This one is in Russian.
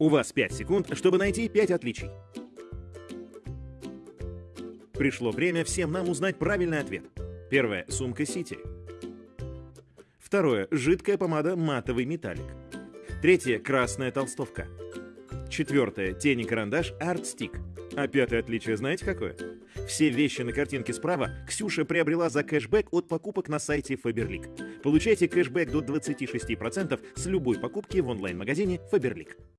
У вас 5 секунд, чтобы найти 5 отличий. Пришло время всем нам узнать правильный ответ. Первое – сумка Сити. Второе – жидкая помада матовый металлик. Третье – красная толстовка. Четвертое – тени карандаш Art Stick. А пятое отличие знаете какое? Все вещи на картинке справа Ксюша приобрела за кэшбэк от покупок на сайте Faberlic. Получайте кэшбэк до 26% с любой покупки в онлайн-магазине Faberlic.